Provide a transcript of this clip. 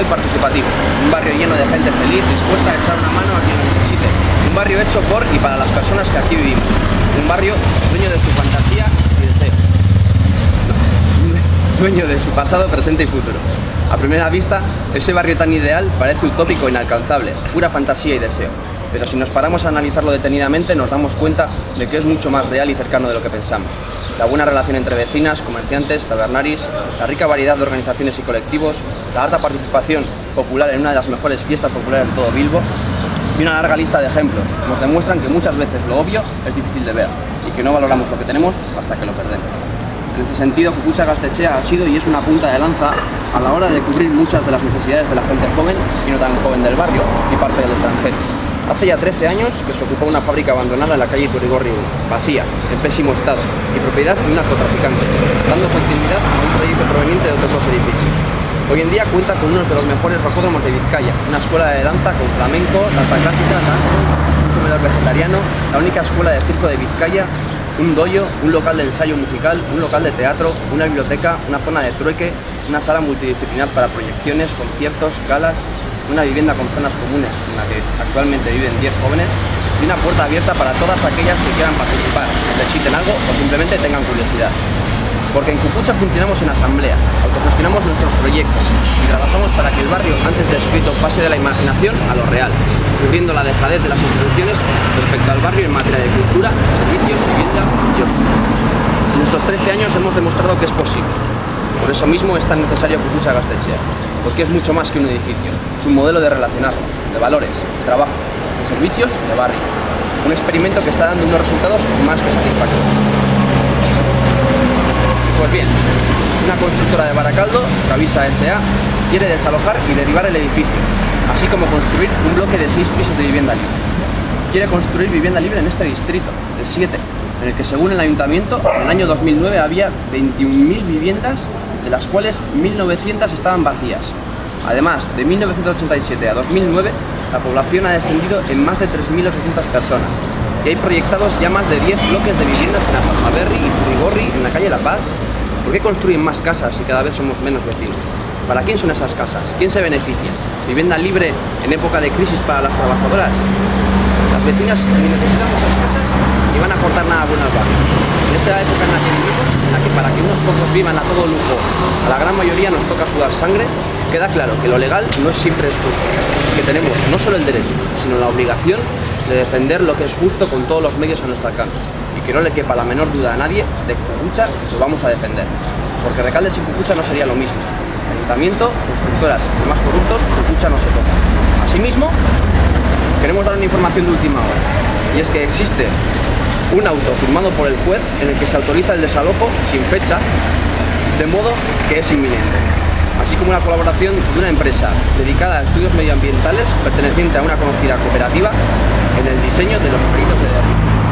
y participativo. Un barrio lleno de gente feliz, dispuesta a echar una mano a quien necesite. Un barrio hecho por y para las personas que aquí vivimos. Un barrio dueño de su fantasía y deseo. Dueño de su pasado, presente y futuro. A primera vista, ese barrio tan ideal parece utópico e inalcanzable, pura fantasía y deseo. Pero si nos paramos a analizarlo detenidamente, nos damos cuenta de que es mucho más real y cercano de lo que pensamos. La buena relación entre vecinas, comerciantes, tabernaris, la rica variedad de organizaciones y colectivos, la alta participación popular en una de las mejores fiestas populares de todo Bilbo y una larga lista de ejemplos nos demuestran que muchas veces lo obvio es difícil de ver y que no valoramos lo que tenemos hasta que lo perdemos. En este sentido, Cucucha Gastechea ha sido y es una punta de lanza a la hora de cubrir muchas de las necesidades de la gente joven y no tan joven del barrio y parte del extranjero. Hace ya 13 años que se ocupó una fábrica abandonada en la calle Turigorri 1, vacía, en pésimo estado y propiedad de un narcotraficante, dando continuidad a un proyecto proveniente de otros edificios. Hoy en día cuenta con uno de los mejores rocódromos de Vizcaya, una escuela de danza con flamenco, danza clásica, tango, un comedor vegetariano, la única escuela de circo de Vizcaya, un doyo, un local de ensayo musical, un local de teatro, una biblioteca, una zona de trueque, una sala multidisciplinar para proyecciones, conciertos, galas, una vivienda con zonas comunes en la que actualmente viven 10 jóvenes y una puerta abierta para todas aquellas que quieran participar, necesiten algo o simplemente tengan curiosidad. Porque en Cucucha funcionamos en asamblea, autogestionamos nuestros proyectos y trabajamos para que el barrio antes descrito pase de la imaginación a lo real, cubriendo la dejadez de las instituciones respecto al barrio en materia de cultura, servicios, vivienda y ocio. En estos 13 años hemos demostrado que es posible. Por eso mismo es tan necesario Cucucha Gastechea, porque es mucho más que un edificio, es un modelo de relacionarnos, de valores, de trabajo, de servicios, de barrio. Un experimento que está dando unos resultados más que satisfactorios. Pues bien, una constructora de Baracaldo, Cavisa S.A., quiere desalojar y derivar el edificio, así como construir un bloque de seis pisos de vivienda libre. Quiere construir vivienda libre en este distrito, el 7, en el que según el ayuntamiento, en el año 2009 había 21.000 viviendas, de las cuales 1.900 estaban vacías. Además, de 1987 a 2009, la población ha descendido en más de 3.800 personas, y hay proyectados ya más de 10 bloques de viviendas en y Purigorri, en la calle La Paz. ¿Por qué construyen más casas si cada vez somos menos vecinos? ¿Para quién son esas casas? ¿Quién se beneficia? ¿Vivienda libre en época de crisis para las trabajadoras? Las vecinas casas ni van a aportar nada bueno al barrio. En esta época en la que vivimos, en la que para que unos pocos vivan a todo lujo, a la gran mayoría nos toca sudar sangre, queda claro que lo legal no siempre es justo, que tenemos no solo el derecho, sino la obligación de defender lo que es justo con todos los medios a nuestro alcance y que no le quepa la menor duda a nadie de que Cucucha lo vamos a defender. Porque Recalde sin Cucucha no sería lo mismo. Ayuntamiento, constructoras y más corruptos, Cucucha no se toca. Asimismo, queremos dar una información de última hora y es que existe un auto firmado por el juez en el que se autoriza el desalojo sin fecha, de modo que es inminente así como la colaboración de una empresa dedicada a estudios medioambientales perteneciente a una conocida cooperativa en el diseño de los proyectos de derribo.